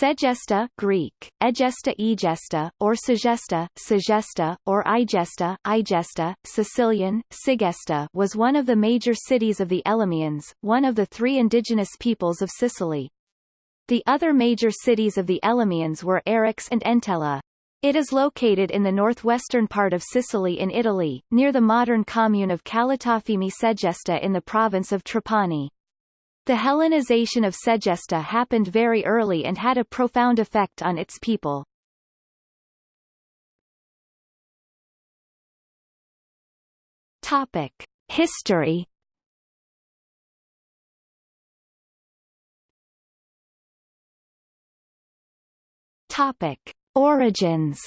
Segesta Greek, Egesta Egesta, or Segesta, Segesta, or Igesta, Igesta, Sicilian, Sigesta was one of the major cities of the Elymians, one of the three indigenous peoples of Sicily. The other major cities of the Elymians were Eryx and Entella. It is located in the northwestern part of Sicily in Italy, near the modern commune of Calatafimi Segesta in the province of Trapani. The Hellenization of Segesta happened very early and had a profound effect on its people. Topic: History. Topic: Origins.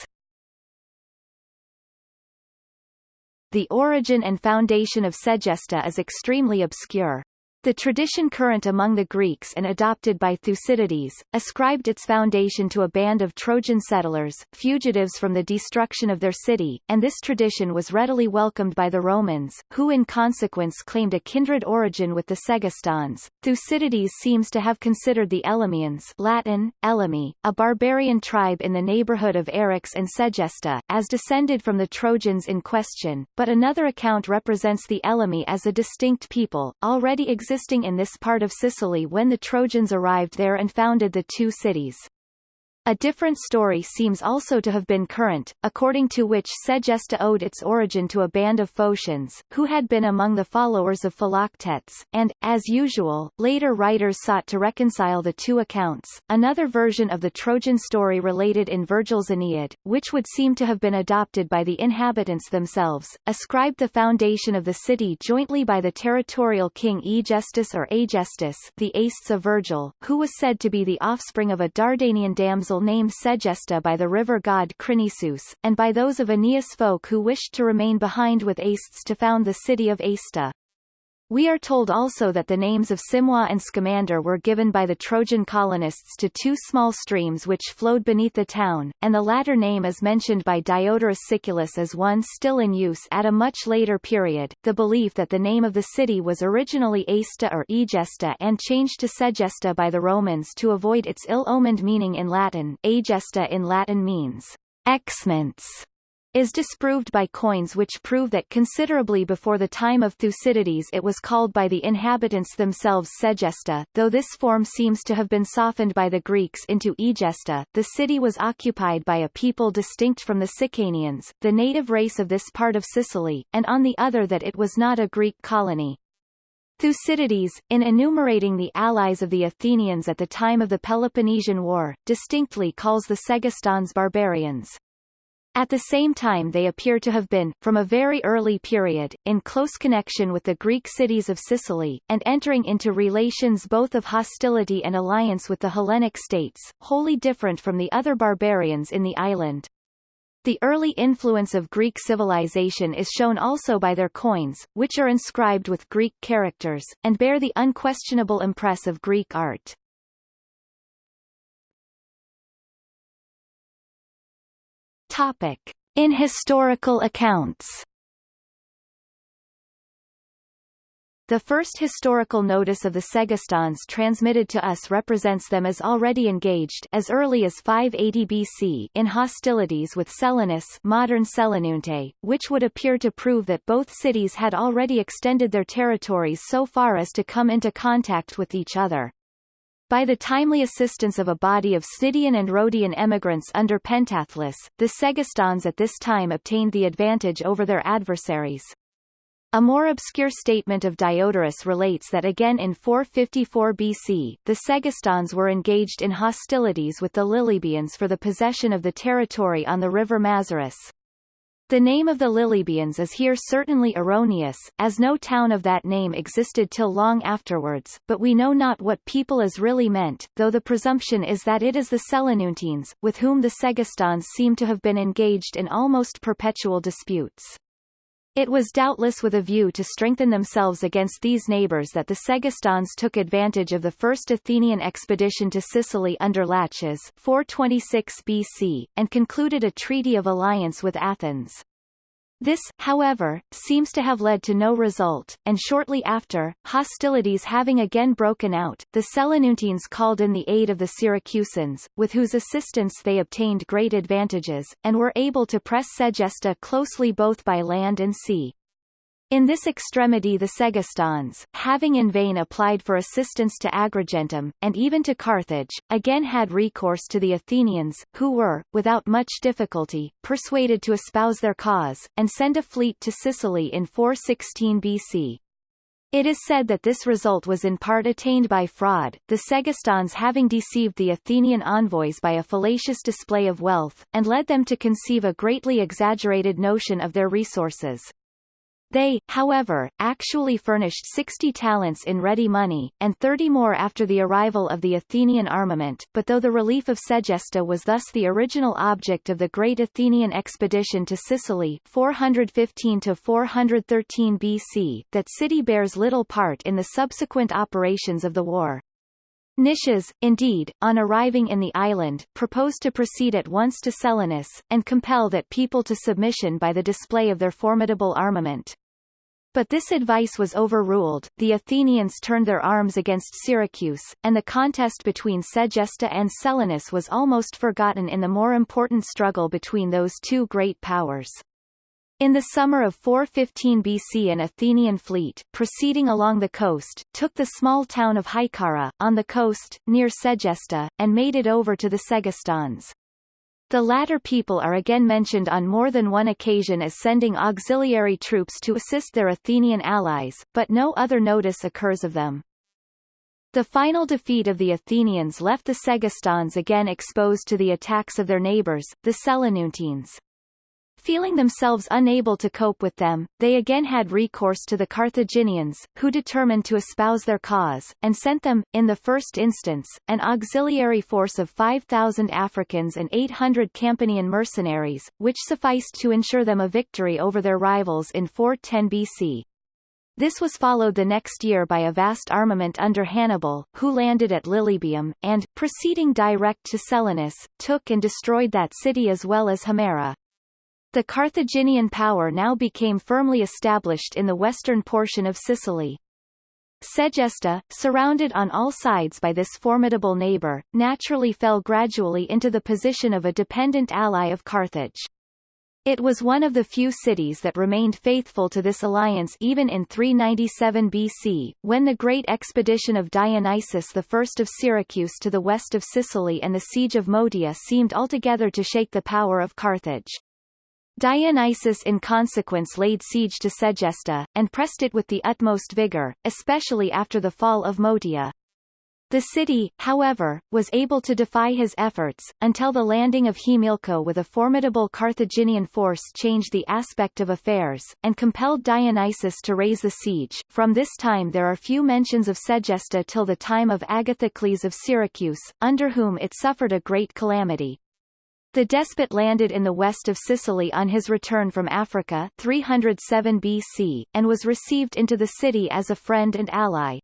The origin and foundation of Segesta is extremely obscure. The tradition current among the Greeks and adopted by Thucydides, ascribed its foundation to a band of Trojan settlers, fugitives from the destruction of their city, and this tradition was readily welcomed by the Romans, who in consequence claimed a kindred origin with the Segestans. Thucydides seems to have considered the Elymians Latin, Elymi, a barbarian tribe in the neighborhood of Eryx and Segesta, as descended from the Trojans in question, but another account represents the Elymi as a distinct people, already existing existing in this part of Sicily when the Trojans arrived there and founded the two cities. A different story seems also to have been current, according to which Segesta owed its origin to a band of Phocians, who had been among the followers of Philoctetes, and, as usual, later writers sought to reconcile the two accounts. Another version of the Trojan story related in Virgil's Aeneid, which would seem to have been adopted by the inhabitants themselves, ascribed the foundation of the city jointly by the territorial king Aegestus or Agestus the Acestes of Virgil, who was said to be the offspring of a Dardanian damsel named Segesta by the river god Crinisus, and by those of Aeneas folk who wished to remain behind with Acestes to found the city of Aesta. We are told also that the names of Simois and Scamander were given by the Trojan colonists to two small streams which flowed beneath the town, and the latter name is mentioned by Diodorus Siculus as one still in use at a much later period. The belief that the name of the city was originally Aesta or Egesta and changed to Segesta by the Romans to avoid its ill-omened meaning in Latin. Agesta in Latin means excellence is disproved by coins which prove that considerably before the time of Thucydides it was called by the inhabitants themselves Segesta, though this form seems to have been softened by the Greeks into Egesta. The city was occupied by a people distinct from the Sicanians, the native race of this part of Sicily, and on the other that it was not a Greek colony. Thucydides, in enumerating the allies of the Athenians at the time of the Peloponnesian War, distinctly calls the Segestans barbarians. At the same time they appear to have been, from a very early period, in close connection with the Greek cities of Sicily, and entering into relations both of hostility and alliance with the Hellenic states, wholly different from the other barbarians in the island. The early influence of Greek civilization is shown also by their coins, which are inscribed with Greek characters, and bear the unquestionable impress of Greek art. Topic. In historical accounts The first historical notice of the Segestans transmitted to us represents them as already engaged as early as 580 BC in hostilities with Selinus modern Selinunte, which would appear to prove that both cities had already extended their territories so far as to come into contact with each other. By the timely assistance of a body of Scythian and Rhodian emigrants under Pentathlus, the Segestans at this time obtained the advantage over their adversaries. A more obscure statement of Diodorus relates that again in 454 BC, the Segestans were engaged in hostilities with the Lilybians for the possession of the territory on the river Mazaris. The name of the Lilybians is here certainly erroneous, as no town of that name existed till long afterwards, but we know not what people is really meant, though the presumption is that it is the Selinuntines, with whom the Segestans seem to have been engaged in almost perpetual disputes. It was doubtless with a view to strengthen themselves against these neighbours that the Segestans took advantage of the first Athenian expedition to Sicily under Laches 426 BC, and concluded a treaty of alliance with Athens. This, however, seems to have led to no result, and shortly after, hostilities having again broken out, the Selinuntines called in the aid of the Syracusans, with whose assistance they obtained great advantages, and were able to press Segesta closely both by land and sea. In this extremity the Segestans, having in vain applied for assistance to Agrigentum, and even to Carthage, again had recourse to the Athenians, who were, without much difficulty, persuaded to espouse their cause, and send a fleet to Sicily in 416 BC. It is said that this result was in part attained by fraud, the Segestans having deceived the Athenian envoys by a fallacious display of wealth, and led them to conceive a greatly exaggerated notion of their resources. They, however, actually furnished 60 talents in ready money, and 30 more after the arrival of the Athenian armament but though the relief of Segesta was thus the original object of the great Athenian expedition to Sicily 415–413 BC, that city bears little part in the subsequent operations of the war. Nicias, indeed, on arriving in the island, proposed to proceed at once to Selinus, and compel that people to submission by the display of their formidable armament. But this advice was overruled, the Athenians turned their arms against Syracuse, and the contest between Segesta and Selinus was almost forgotten in the more important struggle between those two great powers. In the summer of 415 BC an Athenian fleet, proceeding along the coast, took the small town of Hyccara, on the coast, near Segesta, and made it over to the Segestans. The latter people are again mentioned on more than one occasion as sending auxiliary troops to assist their Athenian allies, but no other notice occurs of them. The final defeat of the Athenians left the Segestans again exposed to the attacks of their neighbours, the Selinuntines. Feeling themselves unable to cope with them, they again had recourse to the Carthaginians, who determined to espouse their cause, and sent them, in the first instance, an auxiliary force of 5,000 Africans and 800 Campanian mercenaries, which sufficed to ensure them a victory over their rivals in 410 BC. This was followed the next year by a vast armament under Hannibal, who landed at Lilybaeum, and, proceeding direct to Selinus, took and destroyed that city as well as Himera. The Carthaginian power now became firmly established in the western portion of Sicily. Segesta, surrounded on all sides by this formidable neighbor, naturally fell gradually into the position of a dependent ally of Carthage. It was one of the few cities that remained faithful to this alliance even in 397 BC, when the great expedition of Dionysius I of Syracuse to the west of Sicily and the siege of Motia seemed altogether to shake the power of Carthage. Dionysius in consequence laid siege to Segesta, and pressed it with the utmost vigor, especially after the fall of Motia. The city, however, was able to defy his efforts, until the landing of Himilco with a formidable Carthaginian force changed the aspect of affairs, and compelled Dionysius to raise the siege. From this time there are few mentions of Segesta till the time of Agathocles of Syracuse, under whom it suffered a great calamity. The despot landed in the west of Sicily on his return from Africa 307 BC, and was received into the city as a friend and ally.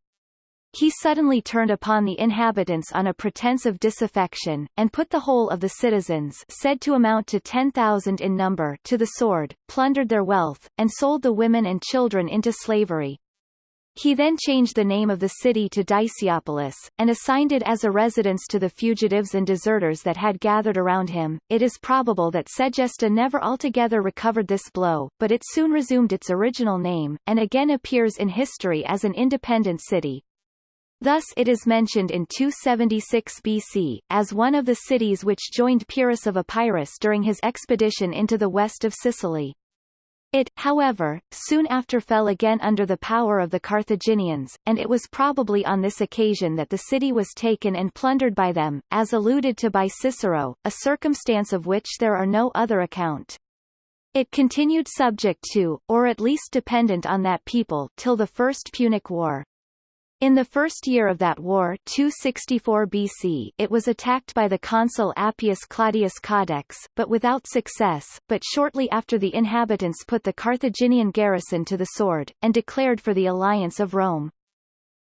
He suddenly turned upon the inhabitants on a pretense of disaffection, and put the whole of the citizens said to amount to 10,000 in number to the sword, plundered their wealth, and sold the women and children into slavery. He then changed the name of the city to Dicaeopolis, and assigned it as a residence to the fugitives and deserters that had gathered around him. It is probable that Segesta never altogether recovered this blow, but it soon resumed its original name, and again appears in history as an independent city. Thus it is mentioned in 276 BC, as one of the cities which joined Pyrrhus of Epirus during his expedition into the west of Sicily. It, however, soon after fell again under the power of the Carthaginians, and it was probably on this occasion that the city was taken and plundered by them, as alluded to by Cicero, a circumstance of which there are no other account. It continued subject to, or at least dependent on that people, till the First Punic War. In the first year of that war 264 BC it was attacked by the consul Appius Claudius Caudex, but without success, but shortly after the inhabitants put the Carthaginian garrison to the sword, and declared for the alliance of Rome.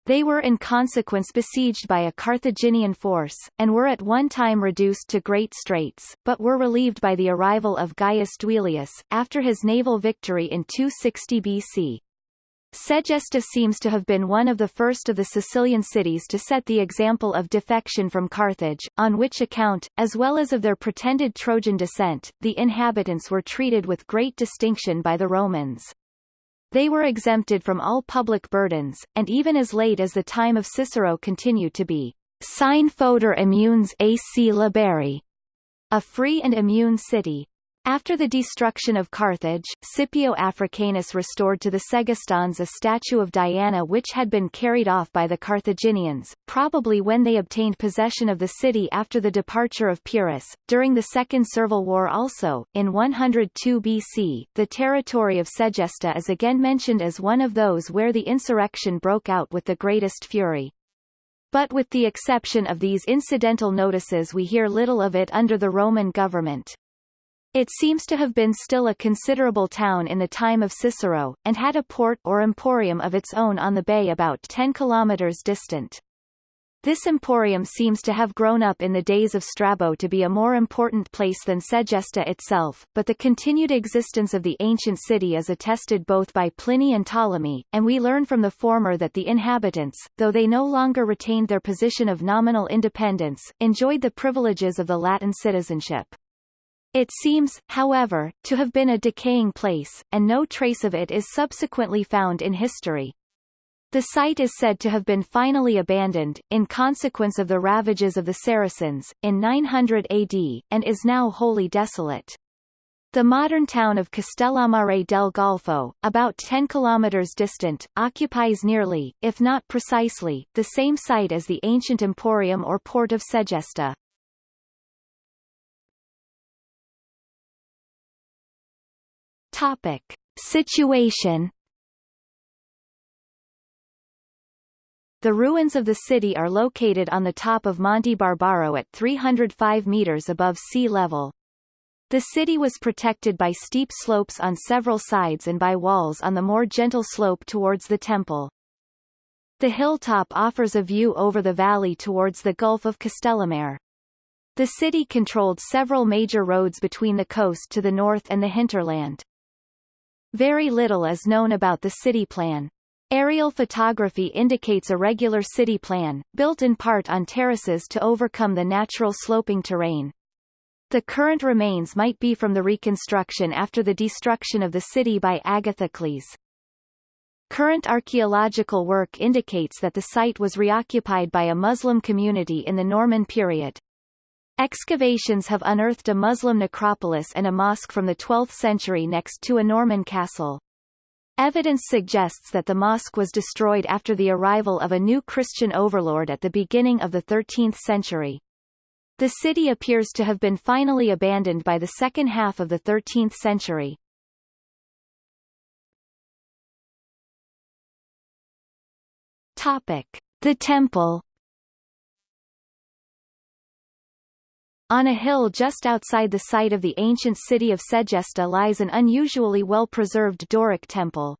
They were in consequence besieged by a Carthaginian force, and were at one time reduced to great straits, but were relieved by the arrival of Gaius Duilius, after his naval victory in 260 BC. Segesta seems to have been one of the first of the Sicilian cities to set the example of defection from Carthage, on which account, as well as of their pretended Trojan descent, the inhabitants were treated with great distinction by the Romans. They were exempted from all public burdens, and even as late as the time of Cicero continued to be sine foeder immunes ac liberi, a free and immune city. After the destruction of Carthage, Scipio Africanus restored to the Segestans a statue of Diana which had been carried off by the Carthaginians, probably when they obtained possession of the city after the departure of Pyrrhus. During the Second Servile War also, in 102 BC, the territory of Segesta is again mentioned as one of those where the insurrection broke out with the greatest fury. But with the exception of these incidental notices we hear little of it under the Roman government. It seems to have been still a considerable town in the time of Cicero, and had a port or emporium of its own on the bay about 10 kilometers distant. This emporium seems to have grown up in the days of Strabo to be a more important place than Segesta itself, but the continued existence of the ancient city is attested both by Pliny and Ptolemy, and we learn from the former that the inhabitants, though they no longer retained their position of nominal independence, enjoyed the privileges of the Latin citizenship. It seems, however, to have been a decaying place, and no trace of it is subsequently found in history. The site is said to have been finally abandoned, in consequence of the ravages of the Saracens, in 900 AD, and is now wholly desolate. The modern town of Castellammare del Golfo, about 10 kilometers distant, occupies nearly, if not precisely, the same site as the ancient emporium or port of Segesta. Topic. Situation The ruins of the city are located on the top of Monte Barbaro at 305 meters above sea level. The city was protected by steep slopes on several sides and by walls on the more gentle slope towards the temple. The hilltop offers a view over the valley towards the Gulf of Castellammare. The city controlled several major roads between the coast to the north and the hinterland. Very little is known about the city plan. Aerial photography indicates a regular city plan, built in part on terraces to overcome the natural sloping terrain. The current remains might be from the reconstruction after the destruction of the city by Agathocles. Current archaeological work indicates that the site was reoccupied by a Muslim community in the Norman period. Excavations have unearthed a Muslim necropolis and a mosque from the 12th century next to a Norman castle. Evidence suggests that the mosque was destroyed after the arrival of a new Christian overlord at the beginning of the 13th century. The city appears to have been finally abandoned by the second half of the 13th century. Topic. The temple On a hill just outside the site of the ancient city of Segesta lies an unusually well-preserved Doric temple.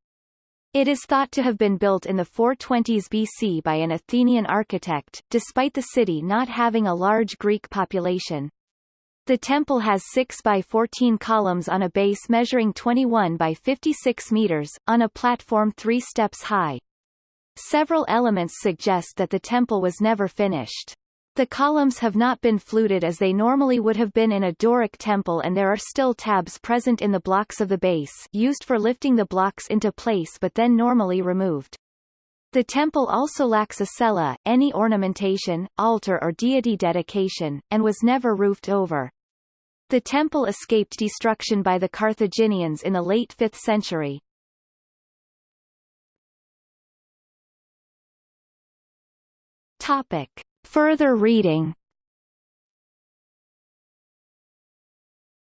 It is thought to have been built in the 420s BC by an Athenian architect, despite the city not having a large Greek population. The temple has 6 by 14 columns on a base measuring 21 by 56 meters, on a platform three steps high. Several elements suggest that the temple was never finished. The columns have not been fluted as they normally would have been in a Doric temple and there are still tabs present in the blocks of the base used for lifting the blocks into place but then normally removed. The temple also lacks a cella, any ornamentation, altar or deity dedication, and was never roofed over. The temple escaped destruction by the Carthaginians in the late 5th century. Topic. Further reading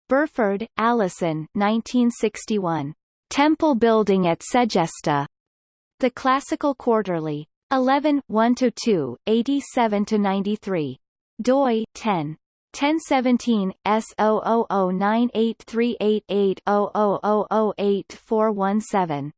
Burford, Alison 1961. Temple Building at Segesta. The Classical Quarterly. 11 1-2, 87-93. doi, 10. 1017, S00098388 00008 417.